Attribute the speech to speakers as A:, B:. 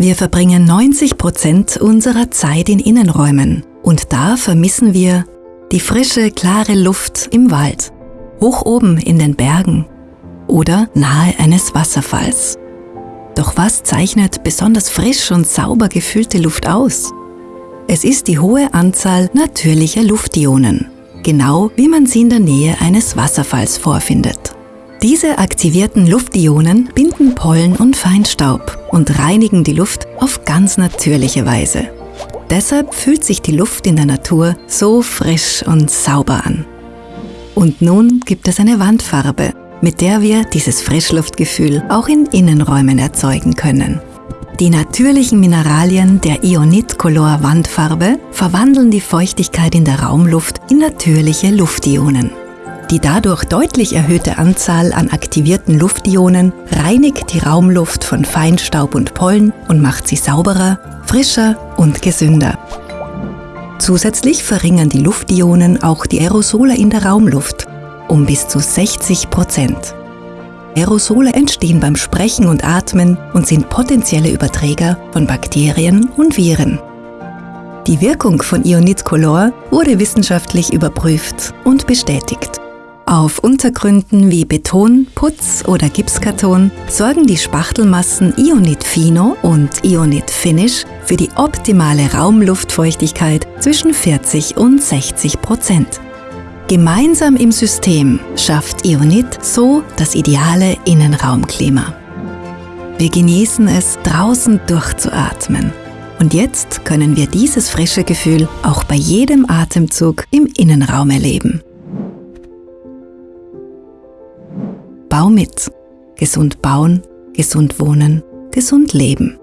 A: Wir verbringen 90 Prozent unserer Zeit in Innenräumen und da vermissen wir die frische, klare Luft im Wald, hoch oben in den Bergen oder nahe eines Wasserfalls. Doch was zeichnet besonders frisch und sauber gefüllte Luft aus? Es ist die hohe Anzahl natürlicher Luftionen, genau wie man sie in der Nähe eines Wasserfalls vorfindet. Diese aktivierten Luftionen binden Pollen und Feinstaub und reinigen die Luft auf ganz natürliche Weise. Deshalb fühlt sich die Luft in der Natur so frisch und sauber an. Und nun gibt es eine Wandfarbe, mit der wir dieses Frischluftgefühl auch in Innenräumen erzeugen können. Die natürlichen Mineralien der Ionit-Color Wandfarbe verwandeln die Feuchtigkeit in der Raumluft in natürliche Luftionen. Die dadurch deutlich erhöhte Anzahl an aktivierten Luftionen reinigt die Raumluft von Feinstaub und Pollen und macht sie sauberer, frischer und gesünder. Zusätzlich verringern die Luftionen auch die Aerosole in der Raumluft um bis zu 60 Prozent. Aerosole entstehen beim Sprechen und Atmen und sind potenzielle Überträger von Bakterien und Viren. Die Wirkung von Ionit Color wurde wissenschaftlich überprüft und bestätigt. Auf Untergründen wie Beton, Putz oder Gipskarton sorgen die Spachtelmassen Ionit Fino und Ionit Finish für die optimale Raumluftfeuchtigkeit zwischen 40 und 60 Prozent. Gemeinsam im System schafft Ionit so das ideale Innenraumklima. Wir genießen es, draußen durchzuatmen. Und jetzt können wir dieses frische Gefühl auch bei jedem Atemzug im Innenraum erleben. Bau mit. Gesund bauen, gesund wohnen, gesund leben.